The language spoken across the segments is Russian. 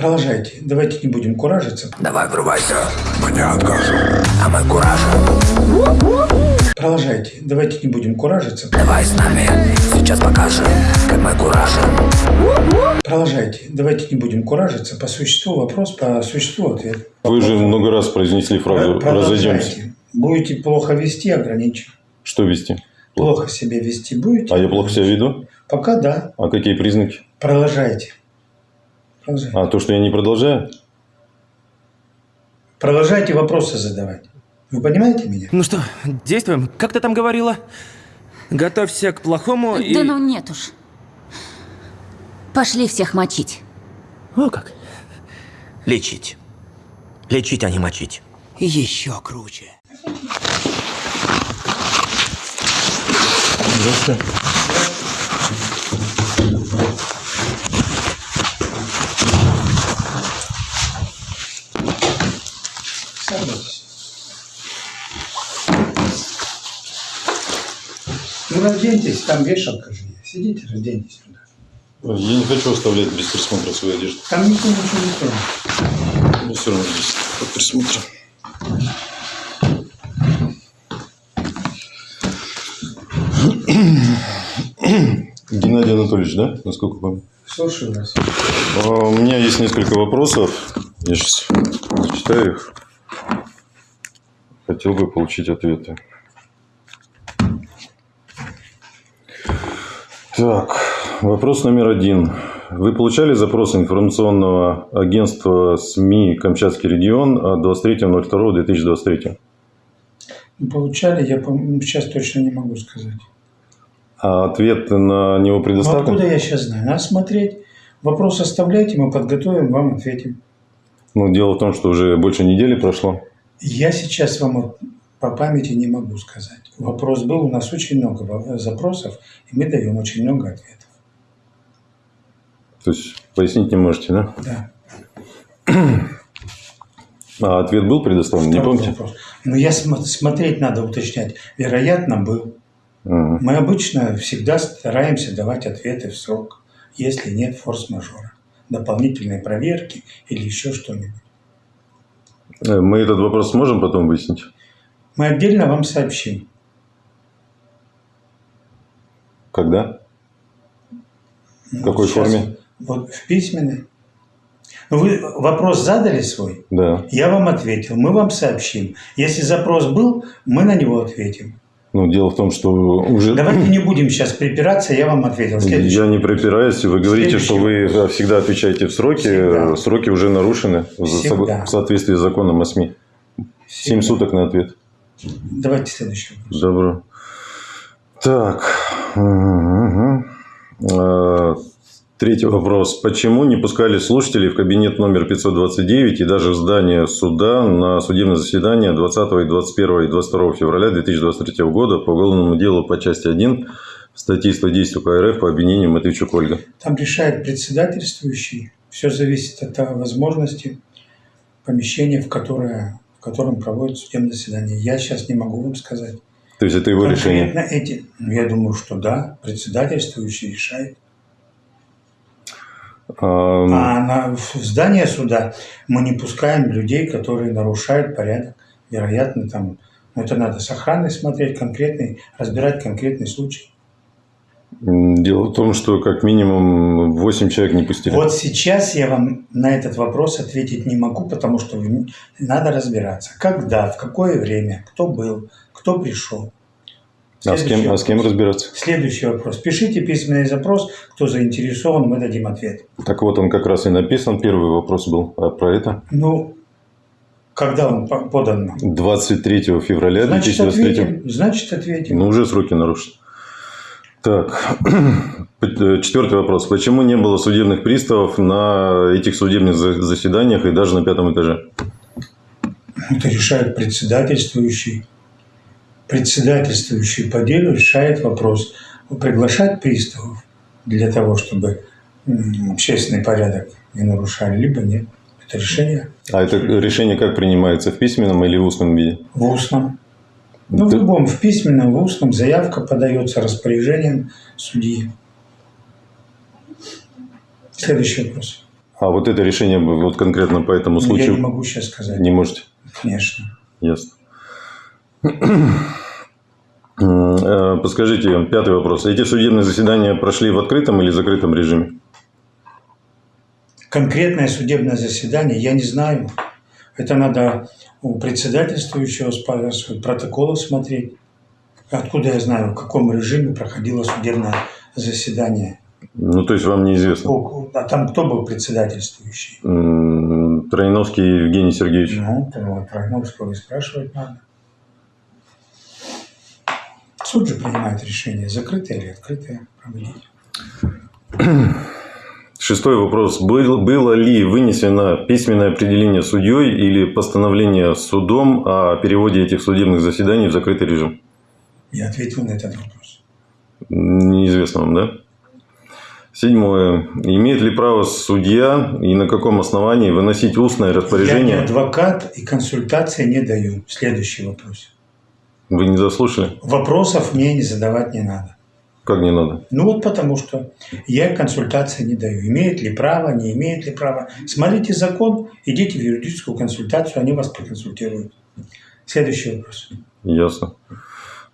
Продолжайте. Давайте не будем куражиться. Давай врубайся, мы не откажем, а мы куражим. Продолжайте. Давайте не будем куражиться. Давай с нами, сейчас покажем, как мы куражим. Продолжайте. Давайте не будем куражиться. По существу вопрос, по существу ответ. Вы же много раз произнесли фразу «разойдемся». Продолжайте. Будете плохо вести, ограничим. Что вести? Плохо себя вести будете? А я плохо себя веду? Пока да. А какие признаки? Продолжайте. Продолжайте. А то, что я не продолжаю? Продолжайте вопросы задавать. Вы понимаете меня? Ну что, действуем? Как ты там говорила? Готовься к плохому и... Да ну нет уж. Пошли всех мочить. О как. Лечить. Лечить, а не мочить. Еще круче. Здравствуйте. Разденьтесь, там вешалка же есть. Сидите, разденьтесь туда. Я не хочу оставлять без присмотра свою одежду. Там никто ничего не тронет. Но все равно здесь под присмотром. Геннадий Анатольевич, да? Насколько помню. Слушаю вас. А, У меня есть несколько вопросов. Я сейчас зачитаю их. Хотел бы получить ответы. Так, вопрос номер один. Вы получали запрос информационного агентства СМИ «Камчатский регион» от 23.02.2023? Ну, Получали, я сейчас точно не могу сказать. А ответ на него Ну, предоставлен? откуда я сейчас знаю? Надо смотреть. Вопрос оставляйте, мы подготовим, вам ответим. Ну, дело в том, что уже больше недели прошло. Я сейчас вам по памяти не могу сказать. Вопрос был, у нас очень много запросов, и мы даем очень много ответов. То есть, пояснить не можете, да? Да. А ответ был предоставлен, не Второй помните? вопрос. Но я см- смотреть надо уточнять. Вероятно, был. Мгм. Мы обычно всегда стараемся давать ответы в срок, если нет форс-мажора, дополнительной проверки или еще что-нибудь. Э, Мы этот вопрос сможем потом выяснить? Мы отдельно вам сообщим. Когда? В какой Сейчас форме? Вот в письменной. Ну, Вы вопрос задали свой? Да. Я вам ответил, мы вам сообщим. Если запрос был, мы на него ответим. Ну, дело в том, что уже... Давайте не будем сейчас припираться, я вам ответил. Следующий. Я не припираюсь. Вы говорите, Следующий что вы всегда отвечаете в сроки. Всегда. Сроки уже нарушены Всегда. в соответствии с законом о СМИ. Семь суток на ответ. Давайте следующий вопрос. Добро. Так. А, Третий вопрос. Почему не пускали слушателей в кабинет номер 529 и даже в здание суда на судебное заседание 20, и 21 и 22 февраля 2023 года по уголовному делу по части 1 статьи 110 УК РФ по обвинению Матвейчук Ольга? Там решает председательствующий. Все зависит от возможности помещения, в, которое, в котором проводят судебное заседание. Я сейчас не могу вам сказать. То есть это его решение? Конкретно эти, ну, я думаю, что да, председательствующий решает. А, А на, в здание суда мы не пускаем людей, которые нарушают порядок. Вероятно, там, ну, это надо с охраной смотреть конкретный, разбирать конкретный случай. Дело в том, что как минимум 8 человек не пустили. Вот сейчас я вам на этот вопрос ответить не могу, потому что надо разбираться, когда, в какое время, кто был, кто пришел. а, с кем, а с кем разбираться? Следующий вопрос. Пишите письменный запрос, кто заинтересован, мы дадим ответ. Так вот, он как раз и написан. Первый вопрос был а про это. Ну, когда он по- подан нам? 23 февраля Значит, 2023 ответим. Значит, ответим. Ну, уже сроки нарушены. Так, четвертый вопрос. Почему не было судебных приставов на этих судебных за- заседаниях и даже на пятом этаже? Это решает председательствующий. Председательствующий по делу решает вопрос, приглашать приставов для того, чтобы общественный порядок не нарушали, либо нет. Это решение А это решение как принимается? В письменном или в устном виде? в устном. Ну, в любом, в письменном, в устном заявка подается распоряжением судьи. Следующий вопрос. А вот это решение вот конкретно по этому Ну, Я случаю не могу сейчас сказать. не можете? Конечно. Ясно. Э, Подскажите, пятый вопрос. Эти судебные заседания прошли в открытом или закрытом режиме? Конкретное судебное заседание я не знаю. Это надо у председательствующего спрашивать, протоколы смотреть. Откуда я знаю, в каком режиме проходило судебное заседание? Ну, то есть вам неизвестно. А там кто был председательствующий? Троиновский Евгений Сергеевич. Ну, про Тройновского и спрашивать надо. Суд же принимает решение, закрытое или открытое проводить. Шестой вопрос. Был- было ли вынесено письменное определение судьей или постановление судом о переводе этих судебных заседаний в закрытый режим? Я ответил на этот вопрос. Неизвестно вам, да? Седьмое. Имеет ли право судья и на каком основании выносить устное Я не распоряжение? адвокат и консультации не даю. Следующий вопрос. Вы не заслушали? Вопросов мне не задавать не надо. Как не надо? Ну вот потому что я консультации не даю. Имеет ли право, не имеет ли права. Смотрите закон, идите в юридическую консультацию, они вас проконсультируют. Следующий вопрос. Ясно.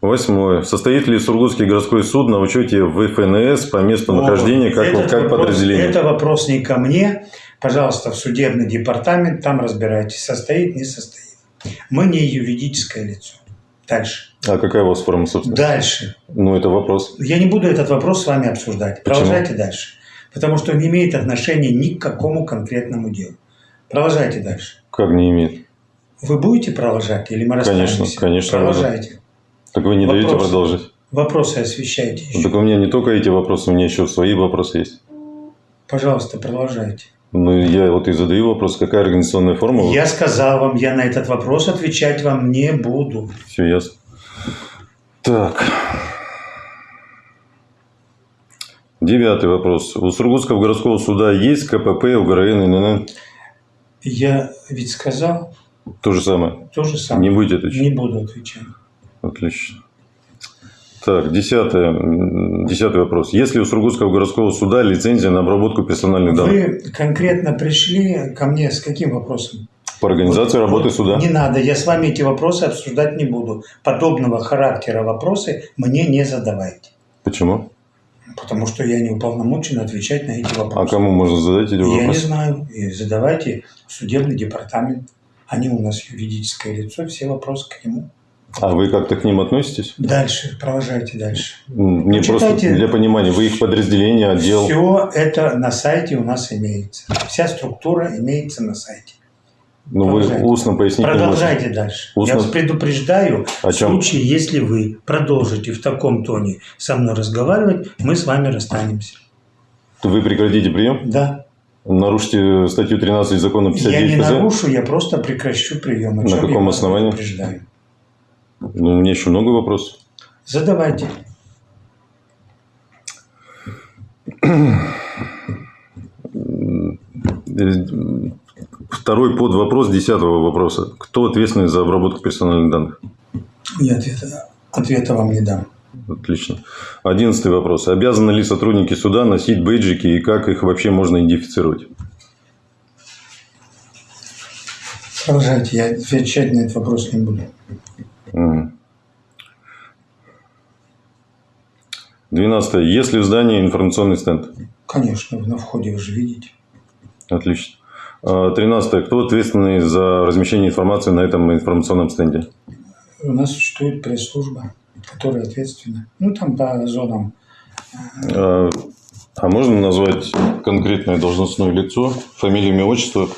Восьмое. Состоит ли Сургутский городской суд на учете в ФНС по месту нахождения как, Этот как вопрос- подразделение? Это вопрос не ко мне. Пожалуйста, в судебный департамент, там разбирайтесь, состоит, не состоит. Мы не юридическое лицо. Дальше. А какая у вас форма собственности? Дальше. Ну, это вопрос. Я не буду этот вопрос с вами обсуждать. Почему? Продолжайте дальше. Потому что он не имеет отношения ни к какому конкретному делу. Продолжайте дальше. Как не имеет? Вы будете продолжать или мы Конечно, расстанемся? конечно. Продолжайте. Так вы не даете Вопрос. продолжить? Вопросы освещайте еще. Так у меня не только эти вопросы, у меня еще свои вопросы есть. Пожалуйста, продолжайте. Ну, я вот и задаю вопрос, какая организационная форма? Я сказал вам, я на этот вопрос отвечать вам не буду. Все ясно. Так. Девятый вопрос. У Сургутского городского суда есть КПП, УГРН, ИНН? Я ведь сказал То же самое. то же самое. Не будете отвечать? Не буду отвечать. Отлично. Так, десятое, десятый вопрос. Есть ли у Сургутского городского суда лицензия на обработку персональных данных Вы конкретно пришли ко мне с каким вопросом? по организации Вот- работы вот суда? Не надо, я с вами эти вопросы обсуждать не буду. Подобного характера вопросы мне не задавайте. Почему? Потому что я не уполномочен отвечать на эти А вопросы. кому можно задать эти Я не вопросы? знаю. И задавайте в судебный департамент. Они у нас юридическое лицо, все вопросы к нему. А вы как-то к ним относитесь? Дальше, продолжайте дальше. Почитайте. просто для понимания, вы их подразделение, отдел. Все это на сайте у нас имеется. Вся структура имеется на сайте. Ну, вы устно поясните. Продолжайте дальше. Устно- Я вас предупреждаю, О в чем? случае, если вы продолжите в таком тоне со мной разговаривать, мы с вами расстанемся. Вы прекратите прием? Да. Нарушите статью 13 закона Я 59 не ФЗ? нарушу, я просто прекращу прием. На каком я основании? предупреждаю. Ну, у меня еще много вопросов. Задавайте. Второй подвопрос десятого вопроса. Кто ответственный за обработку персональных данных? Я ответа, ответа вам не дам. Отлично. Одиннадцатый вопрос. Обязаны ли сотрудники суда носить бейджики и как их вообще можно идентифицировать? Продолжайте, я отвечать на этот вопрос не буду. Двенадцатое. Есть ли в здании информационный стенд? Конечно, на входе вы же видите. Отлично. А, Тринадцатое. Кто ответственный за размещение информации на этом информационном стенде? У нас существует пресс-служба, которая ответственна. Ну, там по зонам. А а можно назвать конкретное должностное лицо, фамилию, имя, отчество,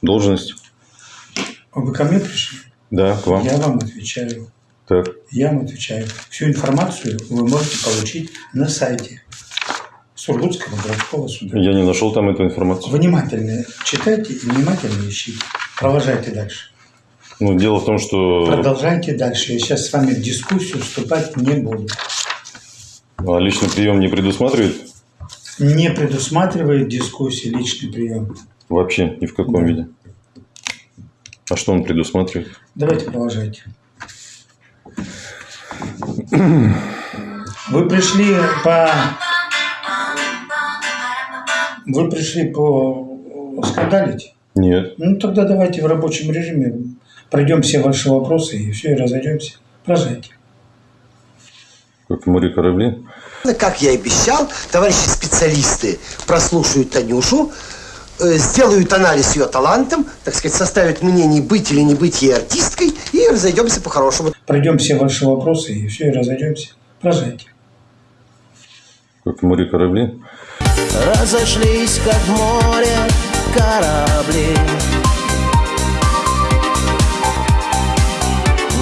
должность? Вы ко мне пришли? Да, к вам. Я вам отвечаю. Так. Я вам отвечаю. Всю информацию вы можете получить на сайте Сургутского городского суда. Я не нашел там эту информацию. Внимательно читайте и внимательно ищите. Продолжайте дальше. Ну, дело в том, что Продолжайте дальше. Я сейчас с вами в дискуссию вступать не буду. а, личный прием не предусматривает Не предусматривает дискуссии личный прием. вообще ни в каком Да. виде. А что он предусматривает? Давайте продолжайте. Вы пришли по Вы пришли по скандалить? Нет. Ну, тогда давайте в рабочем режиме пройдем все ваши вопросы и все, и разойдемся. Продолжайте. Как в море корабли. Как я и обещал, товарищи специалисты прослушают Танюшу, сделают анализ ее талантам, так сказать, составят мнение, быть или не быть ей артисткой, и разойдемся по-хорошему. Пройдем все ваши вопросы и все, и разойдемся. Продолжайте. Как в море корабли. Разошлись, как в море корабли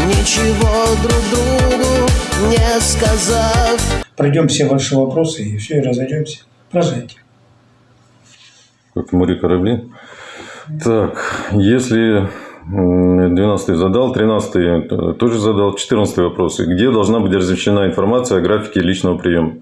Ничего друг другу не сказав Пройдем все ваши вопросы и все, и разойдемся. Продолжайте. Как в море корабли. Так, если 12 задал, 13 тоже задал, 14 вопрос. Где должна быть размещена информация о графике личного приема?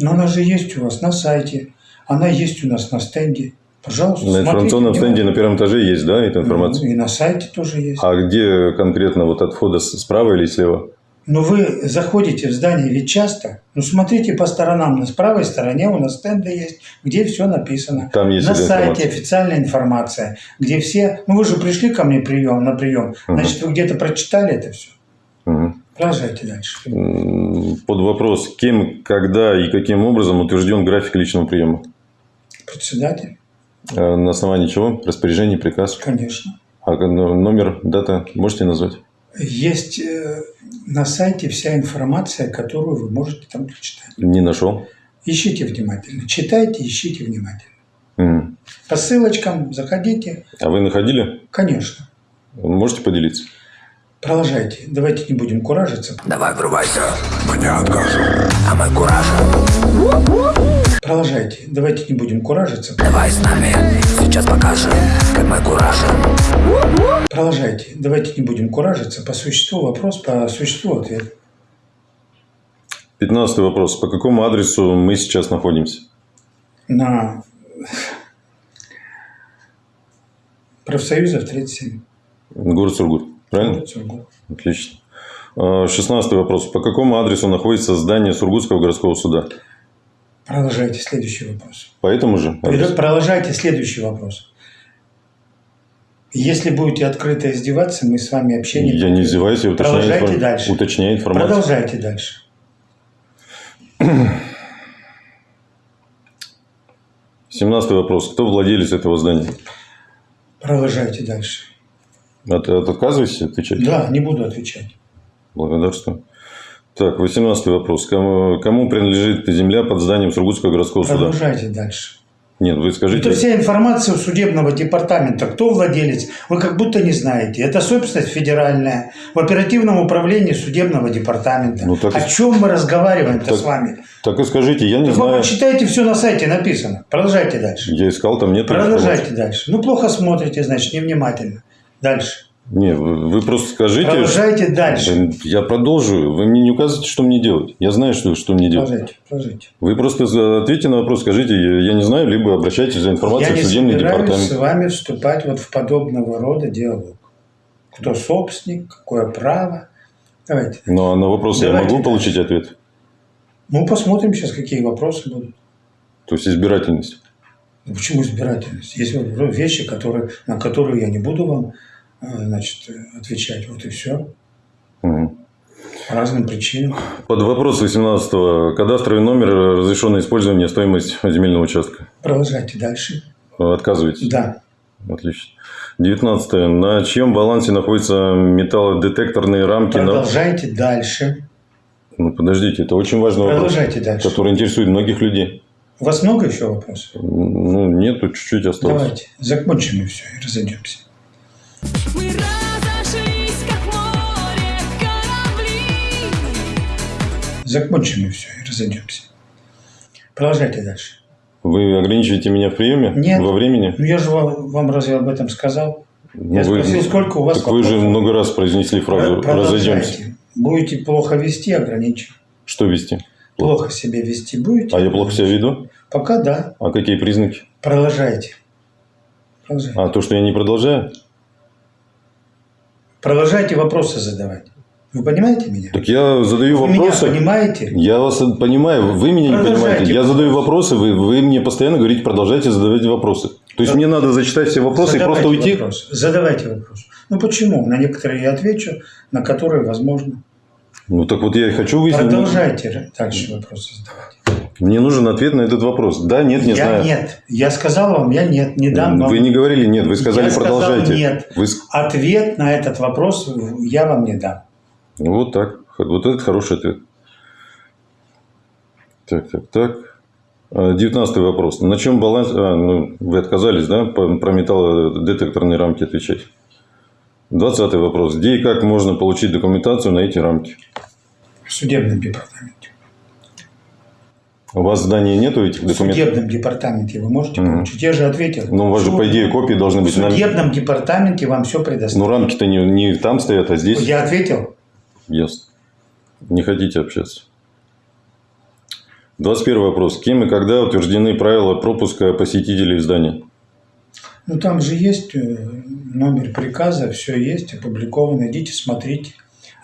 Но она же есть у вас на сайте, она есть у нас на стенде. Пожалуйста, На информационном стенде на первом этаже есть, да, эта информация? Ну, И на сайте тоже есть. А где конкретно вот от входа справа или слева? Но вы заходите в здание ведь часто. Ну, смотрите по сторонам. На правой стороне у нас стенды есть, где все написано. Там есть на сайте информация. официальная информация, где все... Ну, вы же пришли ко мне прием, на прием. Значит, вы где-то прочитали это все. Мгм. Продолжайте дальше. Под вопрос, кем, когда и каким образом утвержден график личного приема? Председатель, Э, На основании чего? Распоряжение, приказ? конечно. А ну, номер, дата можете назвать? Есть э, на сайте вся информация, которую вы можете там прочитать. Не нашел. Ищите внимательно. Читайте, ищите внимательно. М. По ссылочкам заходите. А вы находили? Конечно. Можете поделиться? Продолжайте. Давайте не будем куражиться. Давай врубайся, мы не откажем А мы кураж, Продолжайте. Давайте не будем куражиться. давай с нами Сейчас покажем, как мы кураж Продолжайте. Давайте не будем куражиться. По существу вопрос, по существу ответ. 15 вопрос. По какому адресу мы сейчас находимся? На профсоюзов 37. Город Сургут. Правильно? Город Сургут. Отлично. А, 16 вопрос. По какому адресу находится здание Сургутского городского суда? Продолжайте следующий вопрос. По этому же адресу? Продолжайте следующий вопрос. Если будете открыто издеваться, мы с вами общение... Я не издеваюсь, я уточняю, Продолжайте информ- дальше. уточняю информацию. Продолжайте дальше. Семнадцатый вопрос. Кто владелец этого здания? Продолжайте дальше. От, от- отказываетесь отвечать? Да, не буду отвечать. Благодарствую. Так, 18 вопрос. Кому, кому принадлежит земля под зданием Сургутского городского суда? Продолжайте дальше. Нет, вы скажите. Это вся информация у судебного департамента. Кто владелец? Вы как будто не знаете. Это собственность федеральная в оперативном управлении судебного департамента. Ну, так О чем мы разговариваем-то Так- с вами? Так и скажите, я не Так вы знаю. почитайте, все на сайте написано. Продолжайте дальше. Я искал, там нет. Продолжайте дальше. Ну, плохо смотрите, значит, невнимательно. Дальше. Не, вы, вы просто скажите. Продолжайте дальше. Я продолжу. Вы мне не указываете, что мне делать. Я знаю, что, что мне делать. Продолжайте, продолжайте. Вы просто ответьте на вопрос, скажите, я, я не знаю, либо обращайтесь за Я информацией не в судебный департамент. с вами вступать вот в подобного рода диалог. Кто собственник, какое право. Давайте. Но на вопрос я могу получить ответ? Ну, посмотрим сейчас, какие вопросы будут. То есть избирательность. Ну, Почему избирательность? Есть вещи, которые, на которые я не буду вам значит, э, отвечать. Вот и все. Мгм. По разным причинам. Под вопрос 18 Кадастровый номер, разрешенное использование, стоимость земельного участка. Продолжайте дальше. Отказываетесь? Да. Отлично. 19 На чьем балансе находятся металлодетекторные рамки? на- Продолжайте дальше. Ну, подождите, это очень важный вопрос, Продолжайте дальше. который интересует многих людей. У вас много еще вопросов? Ну, нет, тут чуть-чуть осталось. Давайте. Закончим и все, и разойдемся. Закончим и все, и разойдемся. Продолжайте дальше. Вы ограничиваете меня в приеме? Нет. Во времени? Ну, я же вам, вам разве об этом сказал? Ну, Я вы- спросил, сколько у вас Так вы же вопросов? много раз произнесли фразу «разойдемся». Продолжайте. Будете плохо вести, ограничим. Что вести? Плохо себя вести будете? А я плохо себя веду? Пока да. А какие признаки? Продолжайте. Продолжайте. А то, что я не продолжаю? Продолжайте вопросы задавать. Вы понимаете меня? Так я задаю Вы меня вопросы. понимаете? Я вас понимаю, вы меня не понимаете. Я задаю вопросы, вы, вы мне постоянно говорите, продолжайте задавать вопросы. То есть мне надо зачитать все вопросы и Задавайте просто уйти? вопрос. Задавайте вопрос. Ну почему? На некоторые я отвечу, на которые возможно. Ну так вот я и хочу выяснить. Продолжайте дальше вопросы задавать. Мне нужен ответ на этот вопрос. Да, нет, не я знаю. нет. Я сказал вам, я нет, не дам вам. Вы не говорили нет, вы сказали Я сказал продолжайте. нет. Вы Ответ на этот вопрос я вам не дам. Ну, Вот так. Вот это хороший ответ. Так, так, так. А, Девятнадцатый вопрос. На чем баланс... А, ну, вы отказались, да, про металлодетекторные рамки отвечать? Двадцатый вопрос. Где и как можно получить документацию на эти рамки? В судебном департаменте. У вас в здании нету этих В документов? судебном департаменте вы можете Мгм. получить. Я же ответил. Ну, у вас же, по идее, копии должны В быть. на- судебном департаменте вам все предоставят. Ну, рамки-то не, не там стоят, а здесь. Я ответил. Ясно. Не хотите общаться. 21 вопрос. Кем и когда утверждены правила пропуска посетителей в здание? Ну, там же есть э, номер приказа, все есть, опубликовано. Идите, смотрите.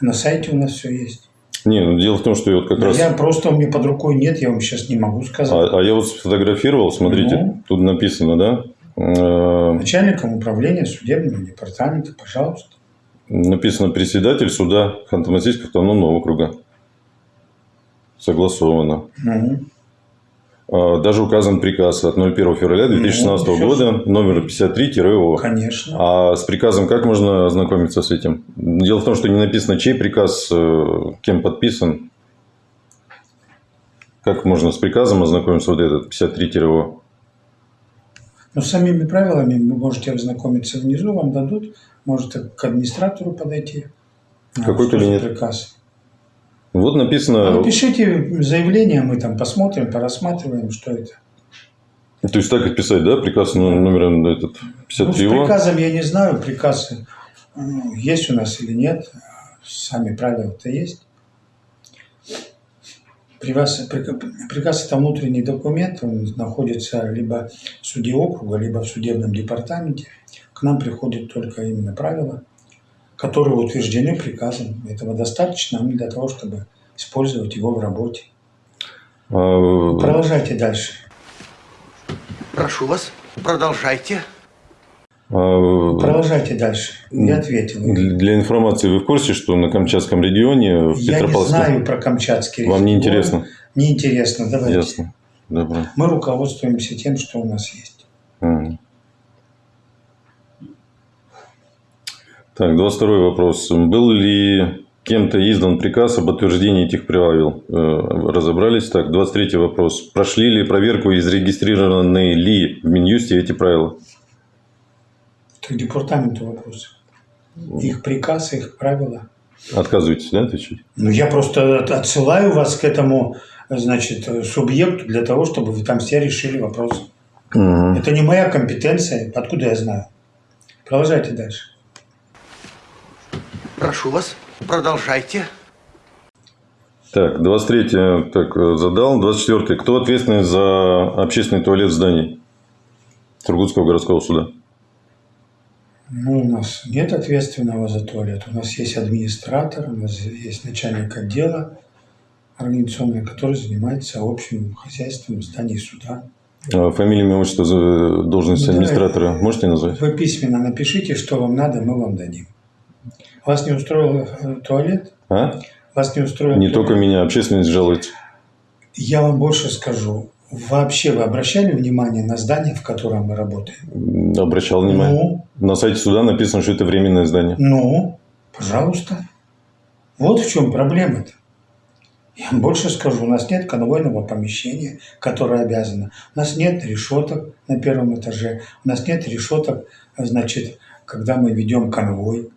На сайте у нас все есть. Не, ну, дело в том, что я вот как Но раз... Я просто у меня под рукой нет, я вам сейчас не могу сказать. А, а я вот сфотографировал, смотрите, Ну. тут написано, да? Э, Начальником управления судебного департамента, пожалуйста. Написано председатель суда Ханты-Мансийского автономного округа. Согласовано. А, Даже указан приказ от 01 февраля 2016 Ну, года, номер 53-О. конечно. А с приказом как можно ознакомиться с этим? Дело в том, что не написано, чей приказ, э, кем подписан. Как можно с приказом ознакомиться вот этот 53-О? Но с самими правилами вы можете ознакомиться внизу, вам дадут. Можете к администратору подойти. А, Какой кабинет? приказ? Вот написано, Ну, пишите заявление, мы там посмотрим, порассматриваем, что это. то есть так и писать, да, приказ ну, номером этот Ну, с 53 приказом я не знаю, приказ э, есть у нас или нет. Сами правила-то есть. Приказ, прика- приказ – это внутренний документ, он находится либо в суде округа, либо в судебном департаменте. К нам приходят только именно правила, которые утверждены приказом. Этого достаточно нам для того, чтобы использовать его в работе. А, Продолжайте дальше. Прошу вас, продолжайте. а, Продолжайте дальше. Я ответил. Для информации, вы в курсе, что на Камчатском регионе, в Я не Петропавловске... знаю про Камчатский Вам не регион. интересно? Не интересно, давайте. Ясно. Добро. Мы руководствуемся тем, что у нас есть. Мгм. Так, 22 вопрос. Был ли кем-то издан приказ об утверждении этих правил? Э, Разобрались. Так, 23 вопрос. Прошли ли проверку и зарегистрированы ли в Минюсте эти правила? Это к департаменту вопросы. Их приказ, их правила. Отказываетесь, да, отвечать? Ну, я просто от- отсылаю вас к этому, значит, субъекту для того, чтобы вы там все решили вопрос. Мгм. Это не моя компетенция. Откуда я знаю? Продолжайте дальше. Прошу вас, продолжайте. Так, 23 так, э, задал. 24 Кто ответственный за общественный туалет в здании Сургутского городского суда? Ну, у нас нет ответственного за туалет. У нас есть администратор, у нас есть начальник отдела организационный, который занимается общим хозяйством в здании суда. А Фамилия, имя, отчество, за- должность Ну, администратора можете назвать? Вы письменно напишите, что вам надо, мы вам дадим. Вас не устроил э, туалет? А? Вас не устроил Не туалет? только меня, общественность жалуется. Я вам больше скажу. Вообще вы обращали внимание на здание, в котором мы работаем? Обращал внимание. Ну, На сайте суда написано, что это временное здание. ну, пожалуйста. Вот в чем проблема-то. Я вам больше скажу, у нас нет конвойного помещения, которое обязано. У нас нет решеток на первом этаже. У нас нет решеток, значит, когда мы ведем конвой.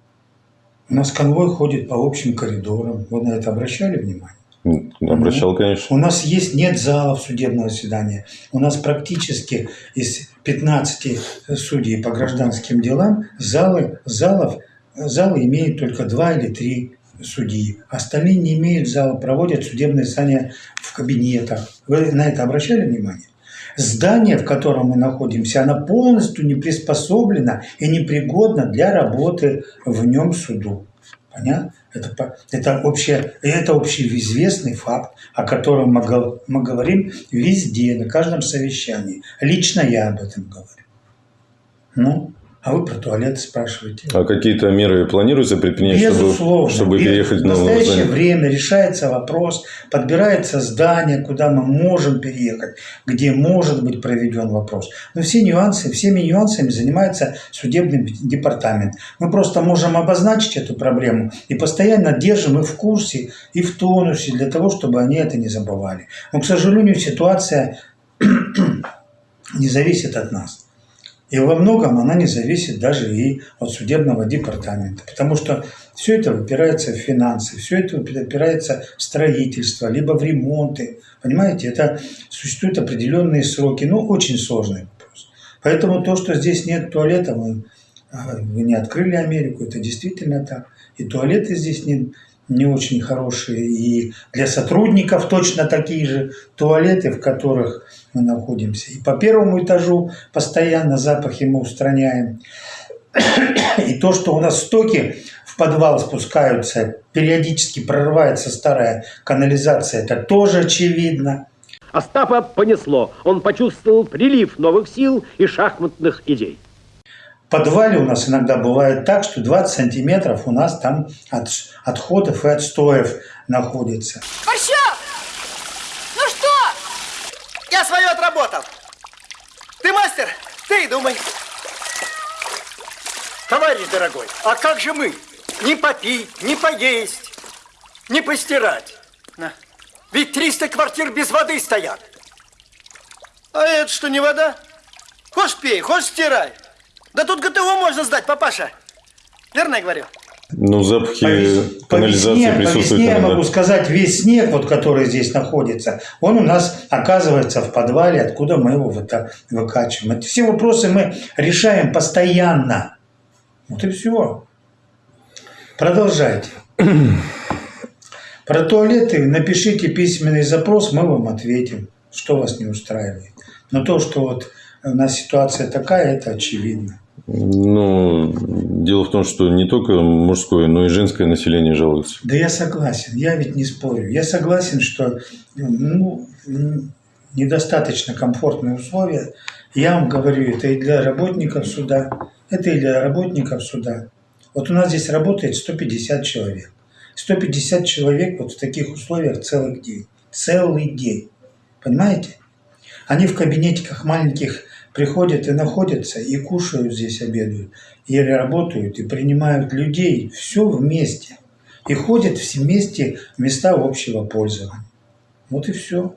У нас конвой ходит по общим коридорам. Вы на это обращали внимание? М, Обращал, конечно. У нас есть нет залов судебного заседания. У нас практически из 15 судей по гражданским делам залы, залов, залы имеют только два или три судьи. Остальные не имеют зала, проводят судебное заседание в кабинетах. Вы на это обращали внимание? Здание, в котором мы находимся, оно полностью не приспособлено и непригодно для работы в нем суду. Понятно? Это, это, обще, это общеизвестный факт, о котором мы, мы говорим везде, на каждом совещании. Лично я об этом говорю. Ну, а вы про туалеты спрашиваете. А какие-то меры планируется предпринять, Безусловно. чтобы, чтобы переехать в новое настоящее здание? время решается вопрос, подбирается здание, куда мы можем переехать, где может быть проведен вопрос. Но все нюансы, всеми нюансами занимается судебный департамент. Мы просто можем обозначить эту проблему и постоянно держим их в курсе и в тонусе для того, чтобы они это не забывали. Но, к сожалению, ситуация не зависит от нас. И во многом она не зависит даже и от судебного департамента, потому что все это выпирается в финансы, все это выпирается в строительство, либо в ремонты. Понимаете, это существуют определенные сроки, ну, очень сложный вопрос. Поэтому то, что здесь нет туалета, мы, а, вы не открыли Америку, это действительно так. И туалеты здесь не, не очень хорошие, и для сотрудников точно такие же туалеты, в которых мы находимся. И по первому этажу постоянно запахи мы устраняем. И то, что у нас стоки в подвал спускаются, периодически прорывается старая канализация, это тоже очевидно. Остапа понесло. Он почувствовал прилив новых сил и шахматных идей. В подвале у нас иногда бывает так, что 20 сантиметров у нас там от отходов и отстоев находится. Борщев! Ну что? Я свое отработал. Ты мастер, ты и думай. Товарищ дорогой, а как же мы? Не попить, не поесть, не постирать. На. Ведь 300 квартир без воды стоят. А это что, не вода? Хочешь пей, хочешь стирай. Да тут ГТО можно сдать, папаша. Верно я говорю? Ну, запахи По, вес- по канализации весне, по присутствуют. весне я могу сказать, весь снег, вот, который здесь находится, он у нас оказывается в подвале, откуда мы его выта- выкачиваем. Эти все вопросы мы решаем постоянно. Вот и все. Продолжайте. Про туалеты напишите письменный запрос, мы вам ответим, что вас не устраивает. Но то, что вот у нас ситуация такая, это очевидно. Ну, дело в том, что не только мужское, но и женское население жалуется. Да я согласен, я ведь не спорю. Я согласен, что ну, недостаточно комфортные условия. Я вам говорю, это и для работников суда, это и для работников суда. Вот у нас здесь работает 150 человек. 150 человек вот в таких условиях целый день. Целый день. Понимаете? Они в кабинетиках маленьких приходят и находятся, и кушают здесь, обедают, и работают, и принимают людей. Все вместе. И ходят все вместе в места общего пользования. Вот и все.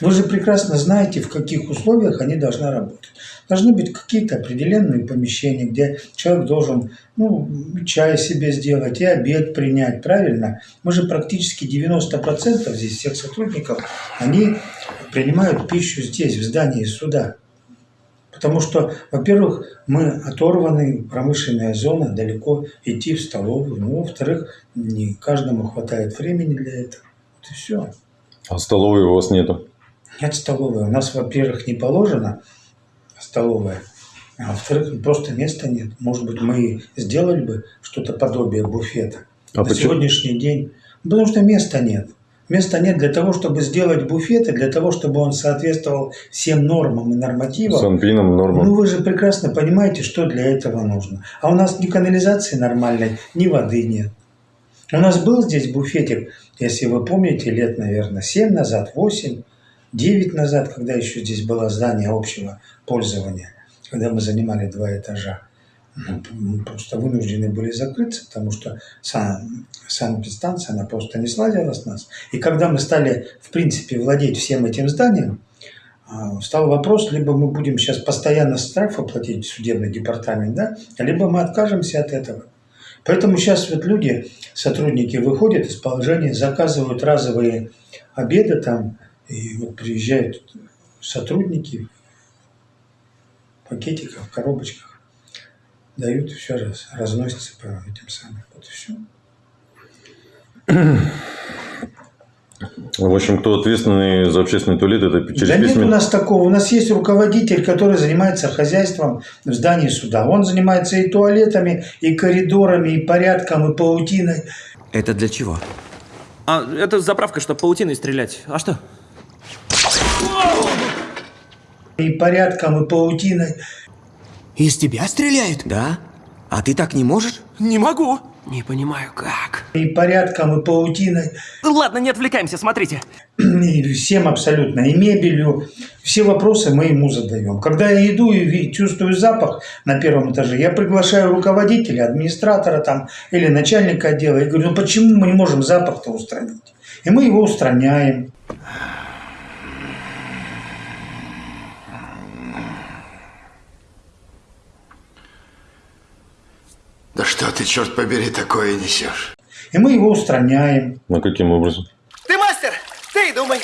Вы же прекрасно знаете, в каких условиях они должны работать. Должны быть какие-то определенные помещения, где человек должен ну, чай себе сделать и обед принять, правильно? Мы же практически 90% здесь всех сотрудников, они принимают пищу здесь, в здании суда. Потому что, во-первых, мы оторваны, промышленная зона, далеко идти в столовую. Ну, во-вторых, не каждому хватает времени для этого. Вот и все. А столовой у вас нету. Нет столовой. У нас, во-первых, не положено столовая, а во-вторых, просто места нет. Может быть, мы сделали бы что-то подобие буфета. А На почему? сегодняшний день. Потому что места нет. Места нет для того, чтобы сделать буфет, и для того, чтобы он соответствовал всем нормам и нормативам. Санпином, нормам. Ну, вы же прекрасно понимаете, что для этого нужно. А у нас ни канализации нормальной, ни воды нет. У нас был здесь буфетик, если вы помните, лет, наверное, 7 назад, 8, 9 назад, когда еще здесь было здание общего пользования, когда мы занимали два этажа. Мы просто вынуждены были закрыться, потому что сан, санэпидстанция, она просто не сладила с нас. И когда мы стали, в принципе, владеть всем этим зданием, а, стал вопрос, либо мы будем сейчас постоянно штрафы платить судебный департамент, да, либо мы откажемся от этого. Поэтому сейчас вот люди, сотрудники выходят из положения, заказывают разовые обеды там, и вот приезжают сотрудники в пакетиках, в коробочках, дают и все раз, разносится по этим самым. Вот и все. В общем, кто ответственный за общественный туалет, это через да нет письмен- у нас такого. У нас есть руководитель, который занимается хозяйством в здании суда. Он занимается и туалетами, и коридорами, и порядком, и паутиной. Это для чего? А, это заправка, чтобы паутиной стрелять. А что? И порядком, и паутиной. Из тебя стреляют? Да? А ты так не можешь? Не могу. Не понимаю, как. И порядком, и паутиной. Ладно, не отвлекаемся, смотрите. И всем абсолютно. И мебелью. Все вопросы мы ему задаем. Когда я иду и чувствую запах на первом этаже, я приглашаю руководителя, администратора там или начальника отдела. И говорю, ну почему мы не можем запах-то устранить? И мы его устраняем. Да что ты, черт побери, такое несешь? И мы его устраняем. А каким образом? Ты мастер, ты и думай.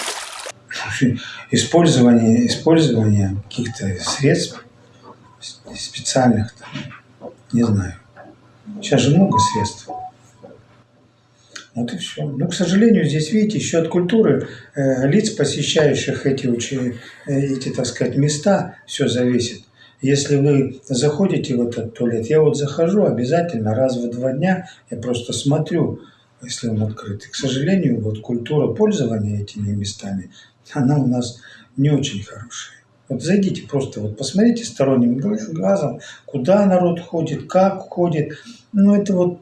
Использование, использование каких-то средств специальных, там, не знаю. Сейчас же много средств. Вот и все. Ну, к сожалению, здесь, видите, еще от культуры э, лиц, посещающих эти, учи- э, эти, так сказать, места, все зависит. Если вы заходите в этот туалет, я вот захожу обязательно раз в два дня, я просто смотрю, если он открыт. И, к сожалению, вот культура пользования этими местами, она у нас не очень хорошая. Вот зайдите просто, вот посмотрите сторонним гла- глазом, куда народ ходит, как ходит. Ну, это вот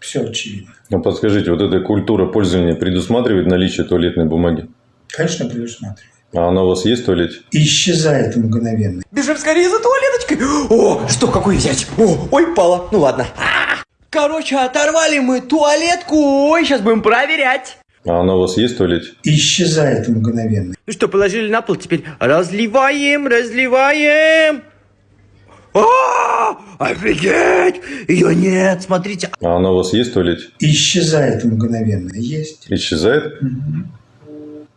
все очевидно. Ну, подскажите, вот эта культура пользования предусматривает наличие туалетной бумаги? Конечно, предусматривает. А она у вас есть в туалете? Исчезает мгновенно. Бежим скорее за туалеточкой. О, что, какую взять? О, ой, пала. Ну ладно. Короче, оторвали мы туалетку. Ой, сейчас будем проверять. А она у вас есть в туалете? Исчезает мгновенно. Ну что, положили на пол, теперь разливаем, разливаем. А, офигеть! Ее нет, смотрите. А она у вас есть в туалете? Исчезает мгновенно. Есть. Исчезает?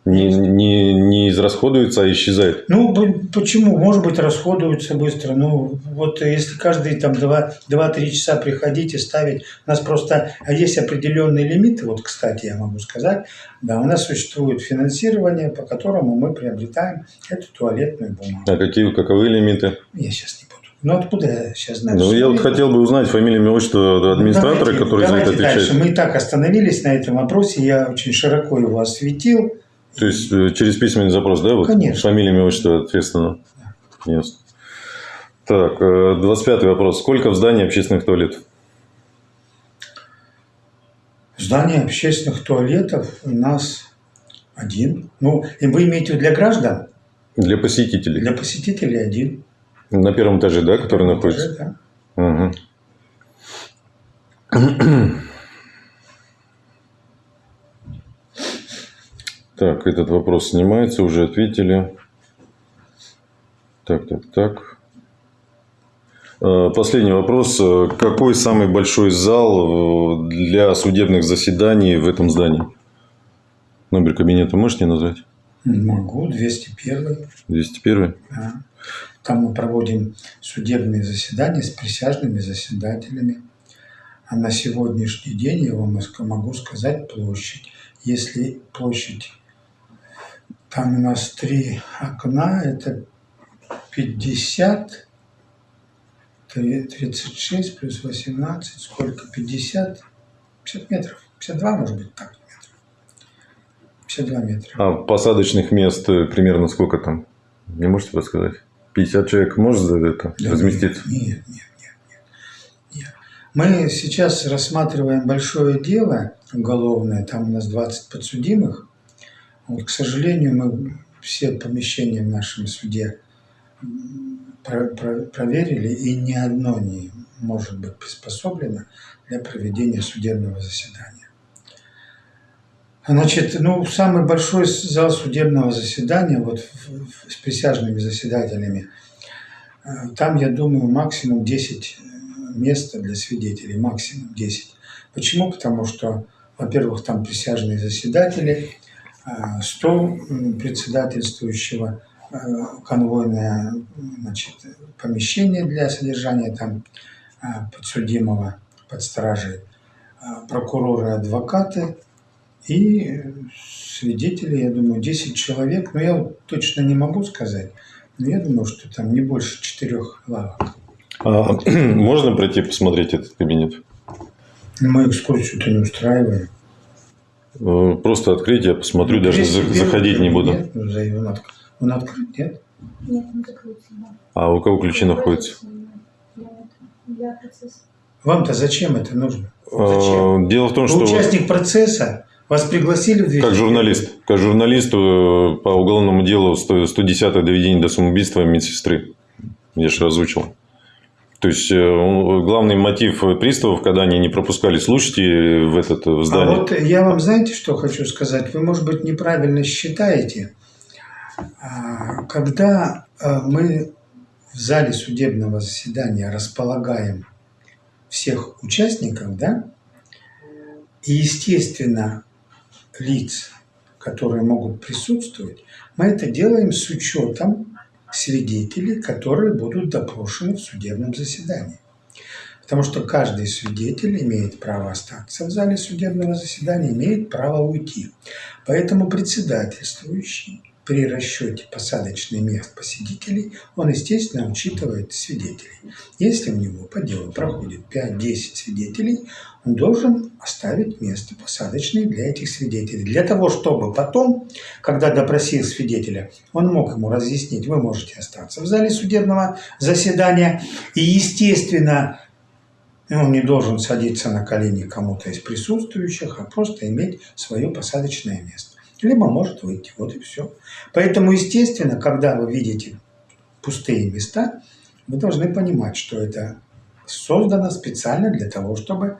Не, не, не израсходуется, а исчезает. Ну, почему? Может быть, расходуются быстро. Ну, вот если каждые там 2-3 часа приходить и ставить, у нас просто есть определенные лимиты. Вот, кстати, я могу сказать, да, у нас существует финансирование, по которому мы приобретаем эту туалетную бумагу. А какие, каковы лимиты? Я сейчас не буду. Ну, откуда я сейчас знаю? Ну, я вот хотел бы узнать фамилию, имя, отчество администратора, Давайте- который за это давайте отвечает. дальше. Мы и так остановились на этом вопросе. Я очень широко его осветил. То есть, э, через письменный запрос, да? Вот? Конечно. Фамилия, имя, отчество ответственно. Ясно. Так, э, 25 вопрос. Сколько в здании общественных туалетов? Здание общественных туалетов у нас один. Ну, и вы имеете в виду для граждан? Для посетителей. Для посетителей один. На первом этаже, да, который находится? Этаже, да. Мгм. Так, этот вопрос снимается, уже ответили. Так, так, так. Э, Последний вопрос. Э, Какой самый большой зал э, для судебных заседаний в этом здании? Номер кабинета можете назвать? Могу, 201. 201? Да. Там мы проводим судебные заседания с присяжными заседателями. А на сегодняшний день я вам могу сказать площадь. Если площадь, там у нас три окна, это 50, три- 36 плюс 18, сколько? 50, 50 метров, 52 может быть так, метров. 52 метра. А посадочных мест э, примерно сколько там? Не можете подсказать? 50 человек может за это Да разместиться? Нет, нет, нет, нет, нет. Мы сейчас рассматриваем большое дело уголовное, там у нас 20 подсудимых. Вот, к сожалению, мы все помещения в нашем суде про- про- проверили, и ни одно не может быть приспособлено для проведения судебного заседания. Значит, ну, самый большой зал судебного заседания вот в- в- с присяжными заседателями, э, там, я думаю, максимум 10 мест для свидетелей, максимум 10. Почему? Потому что, во-первых, там присяжные заседатели, э, стол м, председательствующего, э, конвойное значит, помещение для содержания там э, подсудимого под стражей, э, прокуроры, адвокаты, И свидетели, я думаю, 10 человек, но я вот точно не могу сказать, но я думаю, что там не больше четырех лавок. А можно пройти посмотреть этот кабинет? Мы экскурсию-то не устраиваем. Э, Просто открыть, я посмотрю, даже за- первый заходить не буду. ну, за- Он, отк- он открыт, нет? Нет, он закрылся, да. А у кого ключи находятся? Вам-то зачем это нужно? Э, Зачем? Дело в том, Вы что участник процесса, вас пригласили в 200 как журналист, как журналист э, по уголовному делу 100 110 доведение до самоубийства медсестры. Я же озвучил. То есть э, главный мотив приставов, когда они не пропускали слушателей в этот в А здание. вот я вам знаете, что хочу сказать? Вы, может быть, неправильно считаете. А, Когда а, мы в зале судебного заседания располагаем всех участников, да, и, естественно, лиц, которые могут присутствовать, мы это делаем с учетом свидетелей, которые будут допрошены в судебном заседании. Потому что каждый свидетель имеет право остаться в зале судебного заседания, имеет право уйти. Поэтому председательствующий при расчете посадочных мест посетителей, он, естественно, учитывает свидетелей. Если у него по делу проходит 5-10 свидетелей, он должен оставить место посадочное для этих свидетелей. Для того, чтобы потом, когда допросил свидетеля, он мог ему разъяснить, вы можете остаться в зале судебного заседания. И, естественно, он не должен садиться на колени кому-то из присутствующих, а просто иметь свое посадочное место. Либо может выйти, вот и все. Поэтому, естественно, когда вы видите пустые места, вы должны понимать, что это создано специально для того, чтобы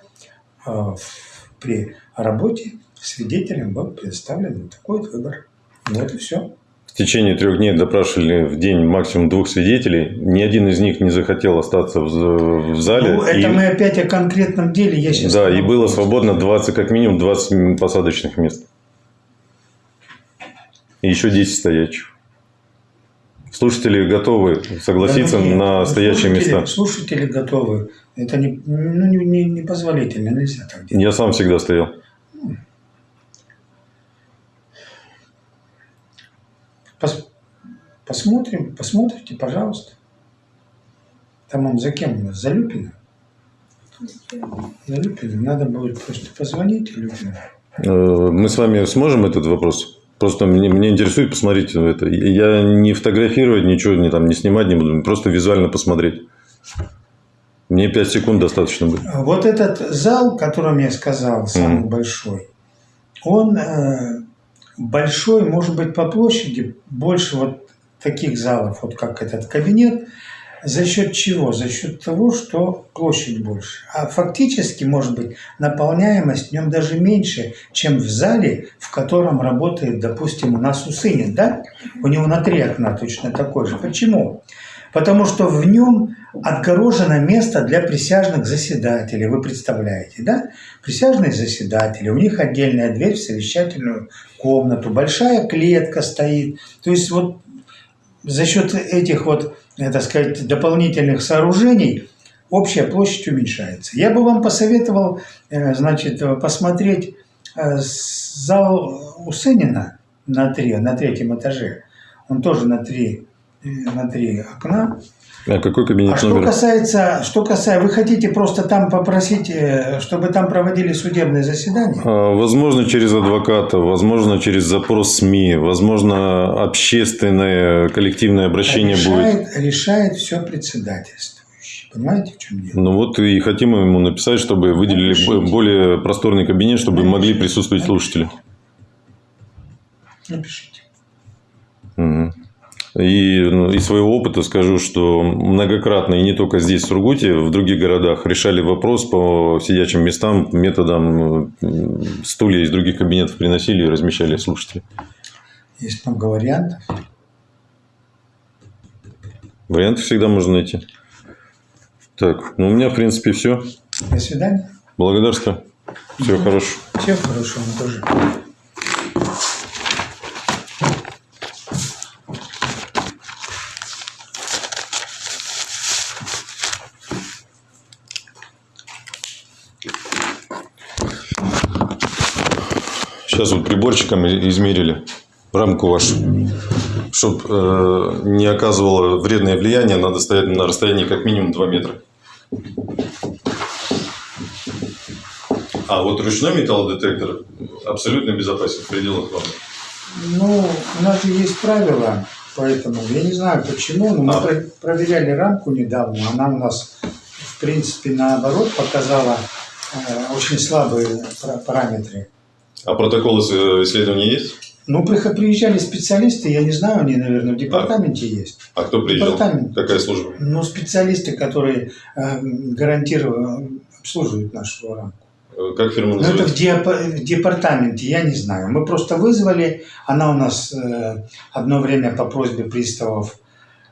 при работе свидетелям был предоставлен такой вот выбор. Вот и все. В течение трех дней допрашивали в день максимум двух свидетелей. Ни один из них не захотел остаться в, зале. Ну, это И- мы опять о конкретном деле. Я сейчас Да, и было свободно 20, как минимум 20 посадочных мест. И еще 10 стоячих. Слушатели готовы согласиться Да, нет, на стоящие слушатели- места. Слушатели готовы. Это не, ну, не, не, непозволительно, нельзя так делать. Я сам всегда стоял. Пос- посмотрим, посмотрите, пожалуйста. Там он за кем у нас? За Люпина? За Люпина. Надо будет просто позвонить Люпину. Э, Мы с вами сможем этот вопрос? Просто мне, мне интересует посмотреть это. Я не фотографировать, ничего не, там, не снимать не буду, просто визуально посмотреть. Мне 5 секунд достаточно будет. Вот этот зал, о котором я сказал, самый Мгм. большой, он э, большой, может быть, по площади, больше вот таких залов, вот как этот кабинет. За счет чего? За счет того, что площадь больше. А фактически, может быть, наполняемость в нем даже меньше, чем в зале, в котором работает, допустим, у нас Усынин, да? У него на три окна точно такой же. Почему? Потому что в нем отгорожено место для присяжных заседателей. Вы представляете, да? Присяжные заседатели, у них отдельная дверь в совещательную комнату, большая клетка стоит. То есть вот за счет этих вот, так сказать, дополнительных сооружений общая площадь уменьшается. Я бы вам посоветовал, э, значит, э, посмотреть э, зал Усынина на, три, на третьем этаже. Он тоже на три, э, на три окна. А какой кабинет А что номер? касается, что касается, вы хотите просто там попросить, э, чтобы там проводили судебные заседания? А, Возможно, через адвоката, возможно, через запрос СМИ, возможно, общественное коллективное обращение будет. решает, решает все председательствующий. Понимаете, в чем дело? Ну вот и хотим ему написать, чтобы выделили Напишите. более просторный кабинет, чтобы Напишите. могли присутствовать слушатели. Напишите. Мгм. И ну, из своего опыта скажу, что многократно, и не только здесь, в Сургуте, в других городах решали вопрос по сидячим местам методом м, стулья из других кабинетов приносили и размещали слушателей. Есть много вариантов. Варианты всегда можно найти. Так, ну у меня, в принципе, все. До свидания. Благодарствую. Всего хорошего. Всего хорошего тоже. Сейчас вот приборчиком измерили рамку вашу. Чтобы не оказывало вредное влияние, надо стоять на расстоянии как минимум 2 метра. А вот ручной металлодетектор абсолютно безопасен в пределах нормы. Ну, у нас же есть правила, поэтому я не знаю почему, но мы А. про- проверяли рамку недавно. Она у нас, в принципе, наоборот показала э, очень слабые пара- параметры. А протоколы с- исследований есть? Ну, приезжали специалисты, я не знаю, они, наверное, в департаменте есть. А кто приезжал? Департамент. Какая служба? Ну, специалисты, которые э, гарантированно обслуживают нашу рамку. Э, Как фирма Но это в, называется? депа- в департаменте, я не знаю. Мы просто вызвали, она у нас э, одно время по просьбе приставов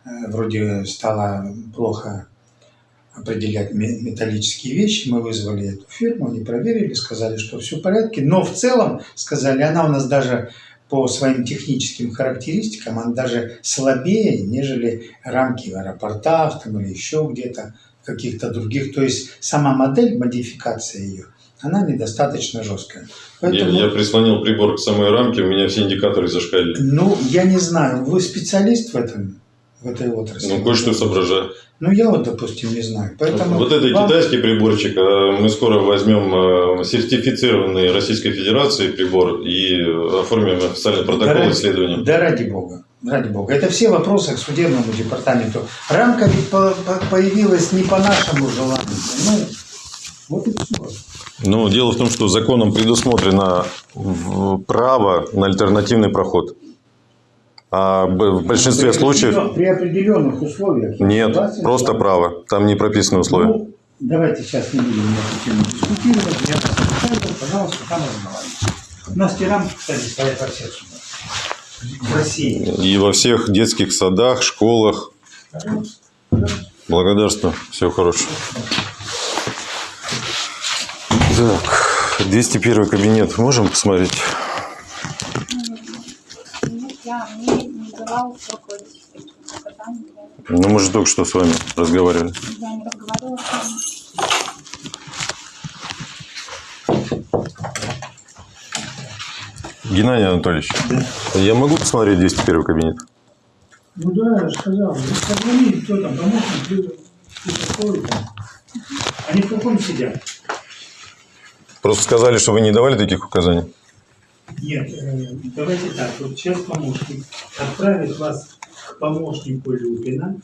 э, вроде стала плохо определять ме- металлические вещи. Мы вызвали эту фирму, они проверили, сказали, что все в порядке. Но в целом, сказали, она у нас даже по своим техническим характеристикам, она даже слабее, нежели рамки в аэропортах там, или еще где-то, каких-то других. То есть сама модель, модификация ее, она недостаточно жесткая. Я, Поэтому, я прислонил прибор к самой рамке, у меня все индикаторы зашкалили. ну, я не знаю, вы специалист в этом, в этой отрасли? Ну, кое-что соображаю. Ну, я вот, допустим, не знаю. Поэтому Вот это вам- китайский приборчик. а Мы скоро возьмем э, сертифицированный Российской Федерации прибор и э, оформим официальный протокол Да ради- исследования. Да ради бога. Ради бога. Это все вопросы к судебному департаменту. Рамка ведь по- по- появилась не по нашему желанию. Ну, вот и все. Но дело в том, что законом предусмотрено право на альтернативный проход. А в большинстве случаев При определенных условиях. нет, согласен просто право. Там не прописаны условия. Ну, давайте сейчас не будем на эту тему дискутировать. Я поставил, пожалуйста, там разговаривайте. У нас рамки, кстати, стоят во всех судах. В России. И во всех детских садах, школах. Благодарствую. Всего хорошего. Так, 201 кабинет. Можем посмотреть? Я мне не давал руководитель указаний, я- Ну, мы же только что с вами разговаривали. я не разговаривала с вами. Геннадий Анатольевич, я могу посмотреть 201 кабинет? Ну да, я же сказал. Вы позвонили, кто там, помощник, кто такой там. Они в каком сидят? Просто сказали, что вы не давали таких указаний. Нет, э, давайте так. Вот сейчас помощник отправит вас к помощнику Люпина.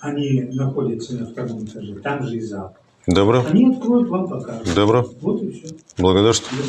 Они находятся на втором этаже, там же и зал. Добро. Они откроют, вам покажут. Добро. Вот и все. Благодарствую.